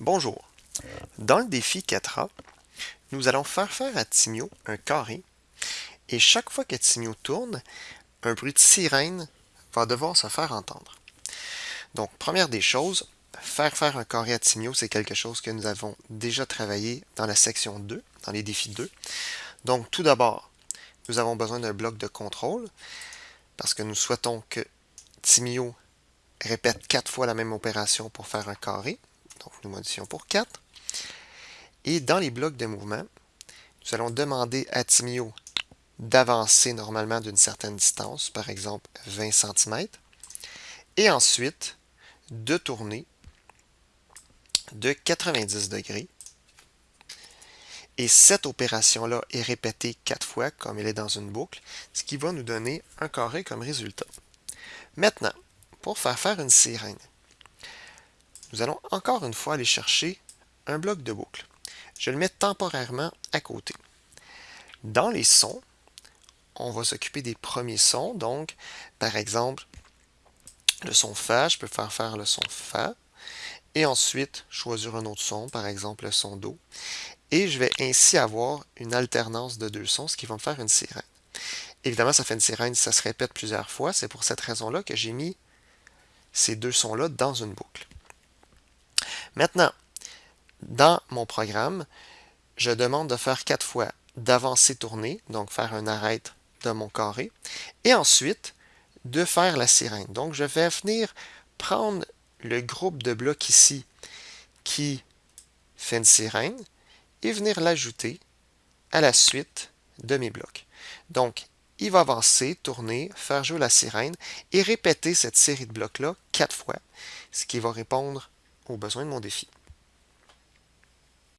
Bonjour. Dans le défi 4A, nous allons faire faire à Timio un carré et chaque fois que Timio tourne, un bruit de sirène va devoir se faire entendre. Donc, première des choses, faire faire un carré à Timio, c'est quelque chose que nous avons déjà travaillé dans la section 2, dans les défis 2. Donc, tout d'abord, nous avons besoin d'un bloc de contrôle parce que nous souhaitons que Timio répète quatre fois la même opération pour faire un carré. Donc, nous modifions pour 4. Et dans les blocs de mouvement, nous allons demander à Timio d'avancer normalement d'une certaine distance, par exemple 20 cm, et ensuite de tourner de 90 degrés. Et cette opération-là est répétée quatre fois, comme elle est dans une boucle, ce qui va nous donner un carré comme résultat. Maintenant, pour faire faire une sirène, nous allons encore une fois aller chercher un bloc de boucle. Je le mets temporairement à côté. Dans les sons, on va s'occuper des premiers sons. Donc, par exemple, le son Fa, je peux faire faire le son Fa. Et ensuite, choisir un autre son, par exemple le son Do. Et je vais ainsi avoir une alternance de deux sons, ce qui va me faire une sirène. Évidemment, ça fait une sirène, ça se répète plusieurs fois. C'est pour cette raison-là que j'ai mis ces deux sons-là dans une boucle. Maintenant, dans mon programme, je demande de faire quatre fois d'avancer tourner, donc faire un arrête de mon carré, et ensuite de faire la sirène. Donc, je vais venir prendre le groupe de blocs ici qui fait une sirène et venir l'ajouter à la suite de mes blocs. Donc, il va avancer, tourner, faire jouer la sirène et répéter cette série de blocs-là quatre fois, ce qui va répondre aux besoins de mon défi.